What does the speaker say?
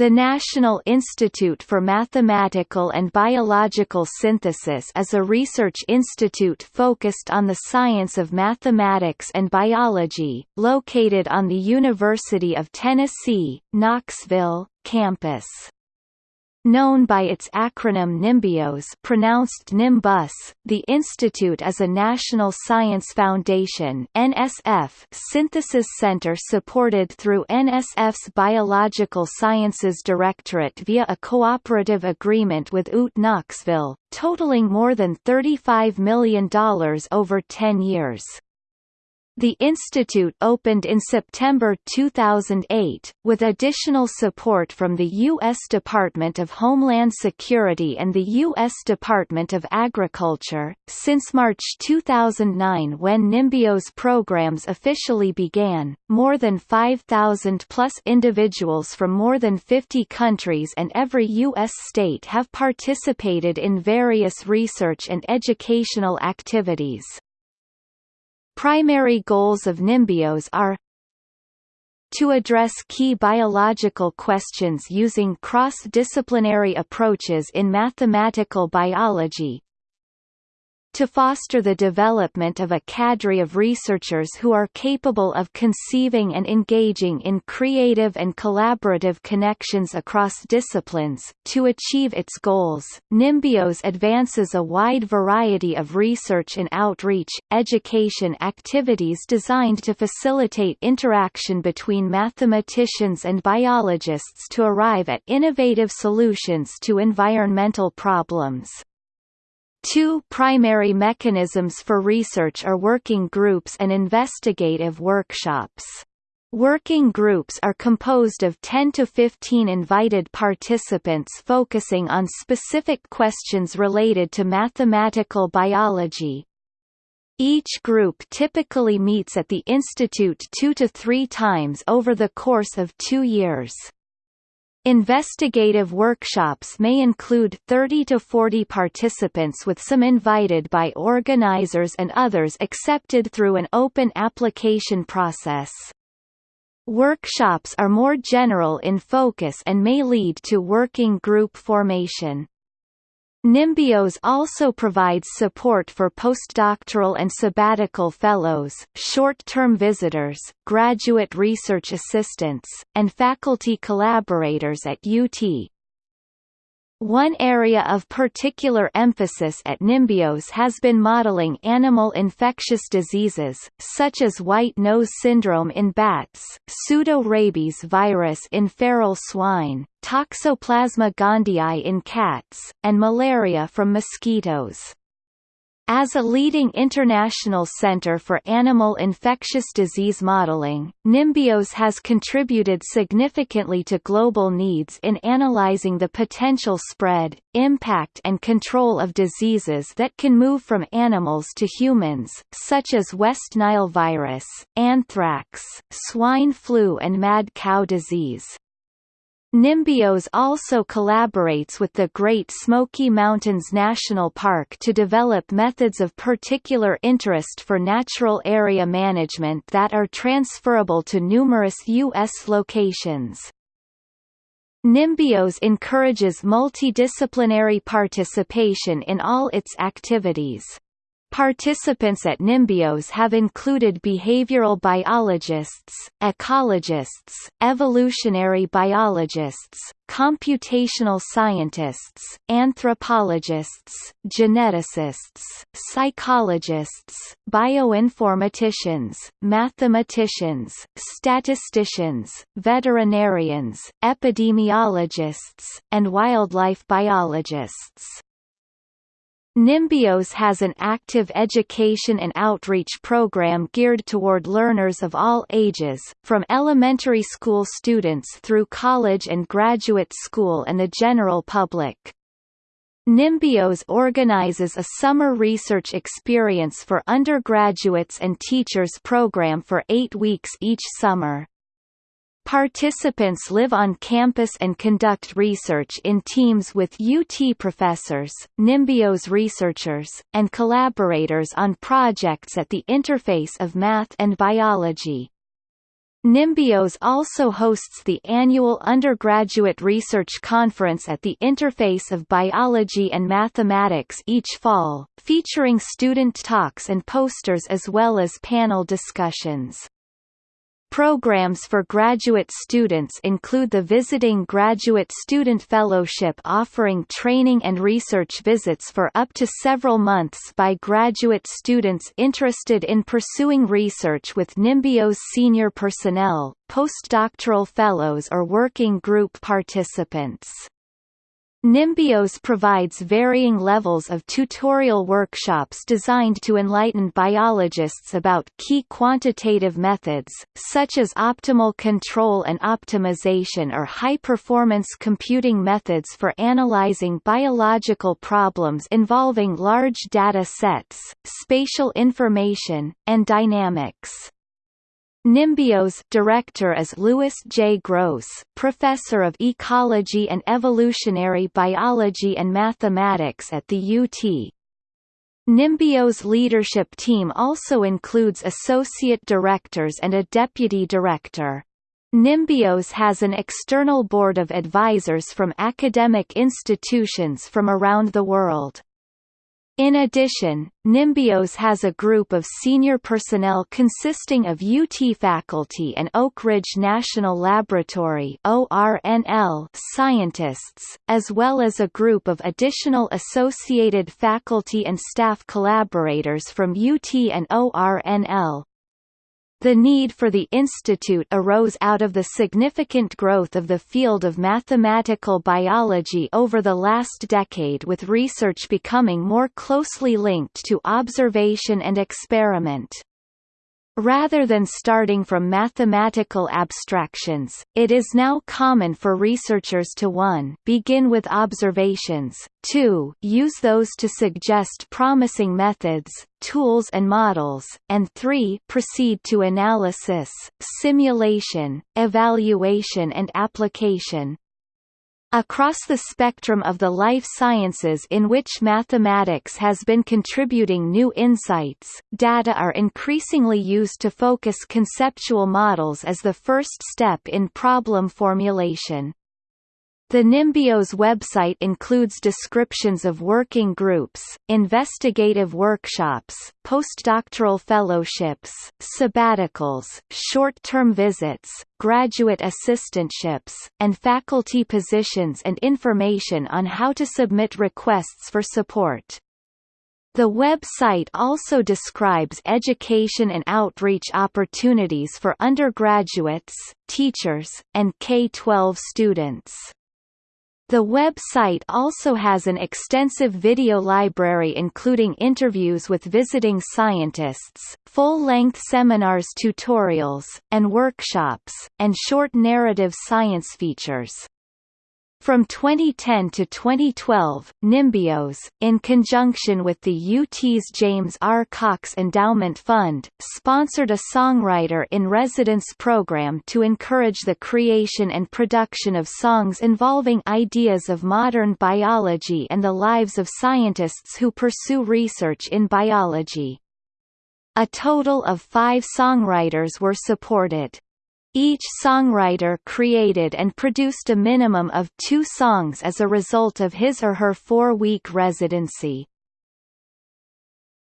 The National Institute for Mathematical and Biological Synthesis is a research institute focused on the science of mathematics and biology, located on the University of Tennessee, Knoxville, campus. Known by its acronym NIMBIOS pronounced Nimbus, the institute is a National Science Foundation NSF synthesis center supported through NSF's Biological Sciences Directorate via a cooperative agreement with UT Knoxville, totaling more than $35 million over 10 years. The institute opened in September 2008, with additional support from the U.S. Department of Homeland Security and the U.S. Department of Agriculture. Since March 2009 when NIMBIOS programs officially began, more than 5,000 plus individuals from more than 50 countries and every U.S. state have participated in various research and educational activities. Primary goals of NIMBIOS are to address key biological questions using cross-disciplinary approaches in mathematical biology, to foster the development of a cadre of researchers who are capable of conceiving and engaging in creative and collaborative connections across disciplines. To achieve its goals, NIMBIOS advances a wide variety of research and outreach, education activities designed to facilitate interaction between mathematicians and biologists to arrive at innovative solutions to environmental problems. Two primary mechanisms for research are working groups and investigative workshops. Working groups are composed of 10 to 15 invited participants focusing on specific questions related to mathematical biology. Each group typically meets at the institute two to three times over the course of two years. Investigative workshops may include 30 to 40 participants with some invited by organizers and others accepted through an open application process. Workshops are more general in focus and may lead to working group formation. NIMBIOS also provides support for postdoctoral and sabbatical fellows, short-term visitors, graduate research assistants, and faculty collaborators at UT. One area of particular emphasis at Nimbios has been modeling animal infectious diseases, such as white nose syndrome in bats, pseudo-rabies virus in feral swine, Toxoplasma gondii in cats, and malaria from mosquitoes. As a leading international center for animal infectious disease modeling, Nimbios has contributed significantly to global needs in analyzing the potential spread, impact and control of diseases that can move from animals to humans, such as West Nile virus, anthrax, swine flu and mad cow disease. NIMBIOS also collaborates with the Great Smoky Mountains National Park to develop methods of particular interest for natural area management that are transferable to numerous U.S. locations. Nimbios encourages multidisciplinary participation in all its activities. Participants at NIMBIOS have included behavioral biologists, ecologists, evolutionary biologists, computational scientists, anthropologists, geneticists, psychologists, bioinformaticians, mathematicians, statisticians, veterinarians, epidemiologists, and wildlife biologists. NIMBIOS has an active education and outreach program geared toward learners of all ages, from elementary school students through college and graduate school and the general public. Nimbios organizes a summer research experience for undergraduates and teachers program for eight weeks each summer. Participants live on campus and conduct research in teams with UT professors, Nimbios researchers, and collaborators on projects at the interface of math and biology. Nimbios also hosts the annual undergraduate research conference at the interface of biology and mathematics each fall, featuring student talks and posters as well as panel discussions. Programs for graduate students include the Visiting Graduate Student Fellowship offering training and research visits for up to several months by graduate students interested in pursuing research with Nimbios senior personnel, postdoctoral fellows or working group participants. Nimbios provides varying levels of tutorial workshops designed to enlighten biologists about key quantitative methods, such as optimal control and optimization or high-performance computing methods for analyzing biological problems involving large data sets, spatial information, and dynamics. Nimbios director is Louis J. Gross, professor of ecology and evolutionary biology and mathematics at the UT. Nimbios leadership team also includes associate directors and a deputy director. Nimbios has an external board of advisors from academic institutions from around the world. In addition, Nimbios has a group of senior personnel consisting of UT faculty and Oak Ridge National Laboratory scientists, as well as a group of additional associated faculty and staff collaborators from UT and ORNL. The need for the institute arose out of the significant growth of the field of mathematical biology over the last decade with research becoming more closely linked to observation and experiment. Rather than starting from mathematical abstractions, it is now common for researchers to 1 begin with observations, 2 use those to suggest promising methods, tools and models, and 3 proceed to analysis, simulation, evaluation and application. Across the spectrum of the life sciences in which mathematics has been contributing new insights, data are increasingly used to focus conceptual models as the first step in problem formulation. The Nimbios website includes descriptions of working groups, investigative workshops, postdoctoral fellowships, sabbaticals, short-term visits, graduate assistantships, and faculty positions and information on how to submit requests for support. The website also describes education and outreach opportunities for undergraduates, teachers, and K-12 students. The website also has an extensive video library including interviews with visiting scientists, full-length seminars tutorials, and workshops, and short narrative science features. From 2010 to 2012, Nimbios, in conjunction with the UT's James R. Cox Endowment Fund, sponsored a songwriter-in-residence program to encourage the creation and production of songs involving ideas of modern biology and the lives of scientists who pursue research in biology. A total of five songwriters were supported. Each songwriter created and produced a minimum of two songs as a result of his or her four-week residency.